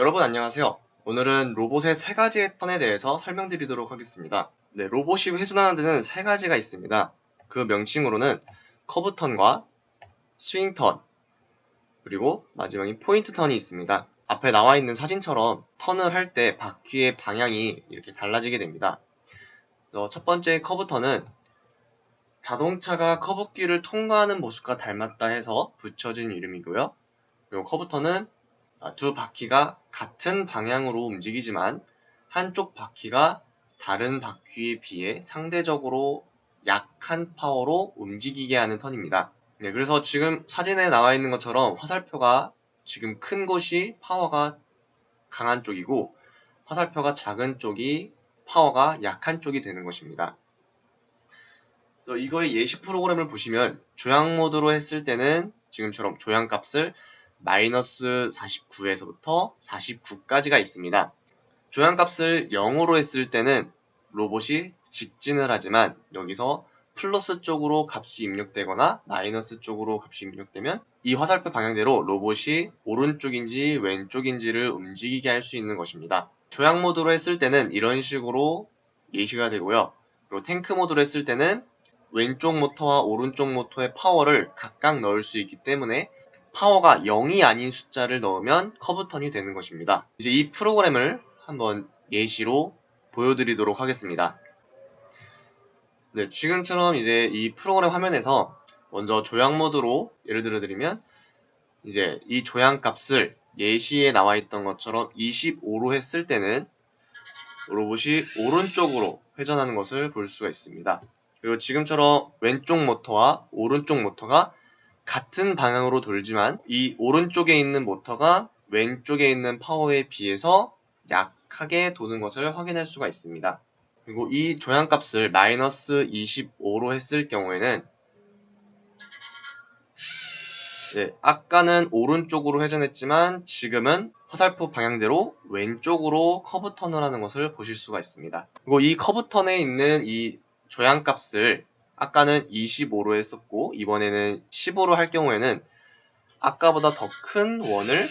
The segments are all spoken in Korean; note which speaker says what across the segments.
Speaker 1: 여러분 안녕하세요. 오늘은 로봇의 세 가지의 턴에 대해서 설명드리도록 하겠습니다. 네, 로봇이 회전하는 데는 세 가지가 있습니다. 그 명칭으로는 커브 턴과 스윙 턴, 그리고 마지막인 포인트 턴이 있습니다. 앞에 나와 있는 사진처럼 턴을 할 때 바퀴의 방향이 이렇게 달라지게 됩니다. 첫 번째 커브 턴은 자동차가 커브길을 통과하는 모습과 닮았다 해서 붙여진 이름이고요. 그리고 커브 턴은 아, 두 바퀴가 같은 방향으로 움직이지만 한쪽 바퀴가 다른 바퀴에 비해 상대적으로 약한 파워로 움직이게 하는 턴입니다. 네, 그래서 지금 사진에 나와 있는 것처럼 화살표가 지금 큰 곳이 파워가 강한 쪽이고 화살표가 작은 쪽이 파워가 약한 쪽이 되는 것입니다. 이거의 예시 프로그램을 보시면 조향 모드로 했을 때는 지금처럼 조향 값을 마이너스 49에서부터 49까지가 있습니다. 조향값을 0으로 했을 때는 로봇이 직진을 하지만 여기서 플러스 쪽으로 값이 입력되거나 마이너스 쪽으로 값이 입력되면 이 화살표 방향대로 로봇이 오른쪽인지 왼쪽인지를 움직이게 할 수 있는 것입니다. 조향 모드로 했을 때는 이런 식으로 예시가 되고요. 그리고 탱크 모드로 했을 때는 왼쪽 모터와 오른쪽 모터의 파워를 각각 넣을 수 있기 때문에 파워가 0이 아닌 숫자를 넣으면 커브턴이 되는 것입니다. 이제 이 프로그램을 한번 예시로 보여드리도록 하겠습니다. 네, 지금처럼 이제 이 프로그램 화면에서 먼저 조향 모드로 예를 들어 드리면 이제 이 조향 값을 예시에 나와 있던 것처럼 25로 했을 때는 로봇이 오른쪽으로 회전하는 것을 볼 수가 있습니다. 그리고 지금처럼 왼쪽 모터와 오른쪽 모터가 같은 방향으로 돌지만 이 오른쪽에 있는 모터가 왼쪽에 있는 파워에 비해서 약하게 도는 것을 확인할 수가 있습니다. 그리고 이 조향값을 마이너스 25로 했을 경우에는 네, 아까는 오른쪽으로 회전했지만 지금은 화살표 방향대로 왼쪽으로 커브 턴을 하는 것을 보실 수가 있습니다. 그리고 이 커브 턴에 있는 이 조향값을 아까는 25로 했었고 이번에는 15로 할 경우에는 아까보다 더 큰 원을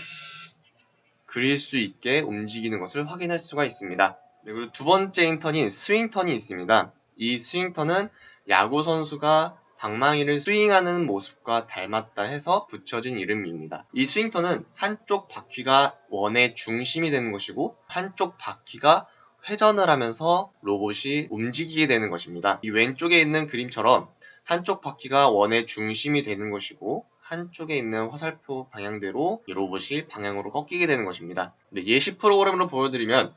Speaker 1: 그릴 수 있게 움직이는 것을 확인할 수가 있습니다. 네, 그리고 두 번째 인턴인 스윙턴이 있습니다. 이 스윙턴은 야구 선수가 방망이를 스윙하는 모습과 닮았다 해서 붙여진 이름입니다. 이 스윙턴은 한쪽 바퀴가 원의 중심이 되는 것이고 한쪽 바퀴가 회전을 하면서 로봇이 움직이게 되는 것입니다. 이 왼쪽에 있는 그림처럼 한쪽 바퀴가 원의 중심이 되는 것이고 한쪽에 있는 화살표 방향대로 이 로봇이 방향으로 꺾이게 되는 것입니다. 예시 프로그램으로 보여드리면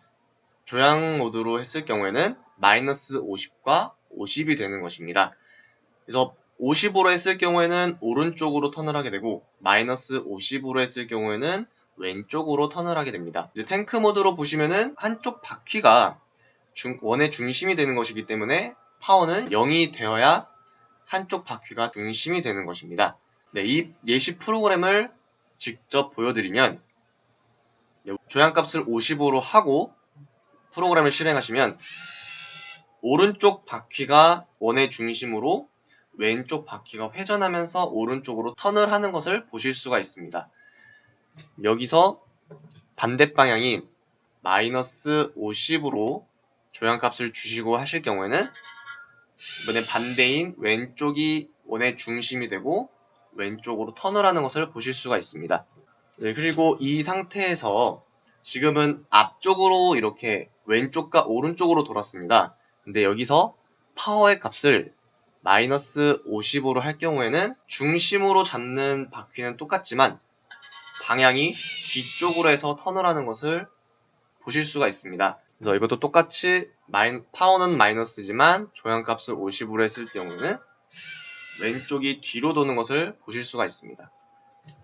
Speaker 1: 조향 모드로 했을 경우에는 마이너스 50과 50이 되는 것입니다. 그래서 50으로 했을 경우에는 오른쪽으로 턴을 하게 되고 마이너스 50으로 했을 경우에는 왼쪽으로 턴을 하게 됩니다. 탱크 모드로 보시면은 한쪽 바퀴가 중, 원의 중심이 되는 것이기 때문에 파워는 0이 되어야 한쪽 바퀴가 중심이 되는 것입니다. 네, 이 예시 프로그램을 직접 보여드리면 네, 조향값을 50으로 하고 프로그램을 실행하시면 오른쪽 바퀴가 원의 중심으로 왼쪽 바퀴가 회전하면서 오른쪽으로 턴을 하는 것을 보실 수가 있습니다. 여기서 반대 방향인 마이너스 50으로 조향값을 주시고 하실 경우에는 이번엔 반대인 왼쪽이 원의 중심이 되고 왼쪽으로 턴을 하는 것을 보실 수가 있습니다. 네, 그리고 이 상태에서 지금은 앞쪽으로 이렇게 왼쪽과 오른쪽으로 돌았습니다. 근데 여기서 파워의 값을 마이너스 50으로 할 경우에는 중심으로 잡는 바퀴는 똑같지만 방향이 뒤쪽으로 해서 턴을 하는 것을 보실 수가 있습니다. 그래서 이것도 똑같이 마이, 파워는 마이너스지만 조향값을 50으로 했을 경우는 왼쪽이 뒤로 도는 것을 보실 수가 있습니다.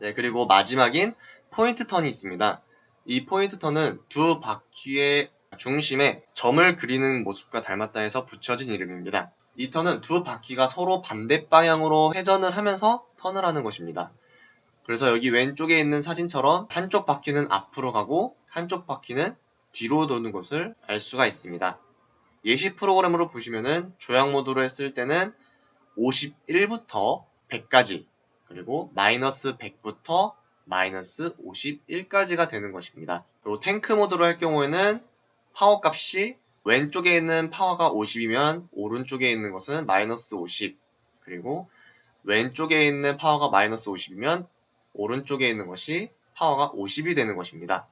Speaker 1: 네, 그리고 마지막인 포인트 턴이 있습니다. 이 포인트 턴은 두 바퀴의 중심에 점을 그리는 모습과 닮았다 해서 붙여진 이름입니다. 이 턴은 두 바퀴가 서로 반대 방향으로 회전을 하면서 턴을 하는 것입니다. 그래서 여기 왼쪽에 있는 사진처럼 한쪽 바퀴는 앞으로 가고 한쪽 바퀴는 뒤로 도는 것을 알 수가 있습니다. 예시 프로그램으로 보시면은 조향 모드로 했을 때는 51부터 100까지 그리고 마이너스 100부터 마이너스 51까지가 되는 것입니다. 그리고 탱크 모드로 할 경우에는 파워 값이 왼쪽에 있는 파워가 50이면 오른쪽에 있는 것은 마이너스 50 그리고 왼쪽에 있는 파워가 마이너스 50이면 오른쪽에 있는 것이 파워가 50이 되는 것입니다.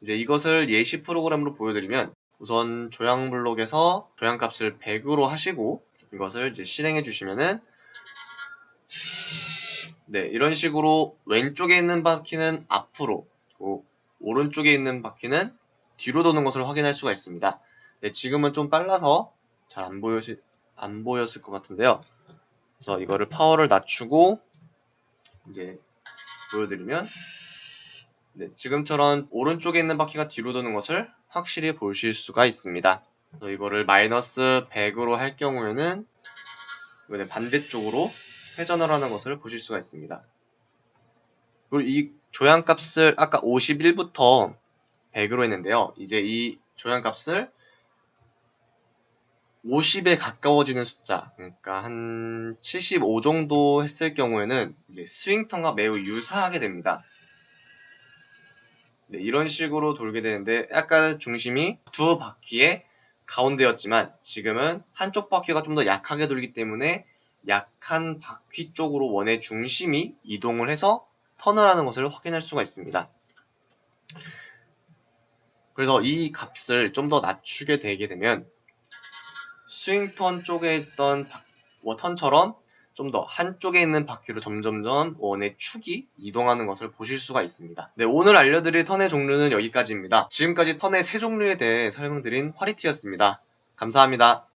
Speaker 1: 이제 이것을 예시 프로그램으로 보여드리면 우선 조향 블록에서 조향 값을 100으로 하시고 이것을 이제 실행해 주시면은 네 이런 식으로 왼쪽에 있는 바퀴는 앞으로 오른쪽에 있는 바퀴는 뒤로 도는 것을 확인할 수가 있습니다. 네, 지금은 좀 빨라서 잘 안 보여 안 보였을 것 같은데요. 그래서 이거를 파워를 낮추고 이제 보여드리면 네, 지금처럼 오른쪽에 있는 바퀴가 뒤로 도는 것을 확실히 보실 수가 있습니다. 이거를 마이너스 100으로 할 경우에는 반대쪽으로 회전을 하는 것을 보실 수가 있습니다. 그리고 이 조향값을 아까 51부터 100으로 했는데요. 이제 이 조향값을 50에 가까워지는 숫자, 그러니까 한 75 정도 했을 경우에는 스윙턴과 매우 유사하게 됩니다. 네, 이런 식으로 돌게 되는데 약간 중심이 두 바퀴의 가운데였지만 지금은 한쪽 바퀴가 좀 더 약하게 돌기 때문에 약한 바퀴 쪽으로 원의 중심이 이동을 해서 턴을 하는 것을 확인할 수가 있습니다. 그래서 이 값을 좀 더 낮추게 되게 되면 스윙턴 쪽에 있던 바, 턴처럼 좀 더 한쪽에 있는 바퀴로 점점점 원의 축이 이동하는 것을 보실 수가 있습니다. 네, 오늘 알려드릴 턴의 종류는 여기까지입니다. 지금까지 턴의 세 종류에 대해 설명드린 화리티였습니다. 감사합니다.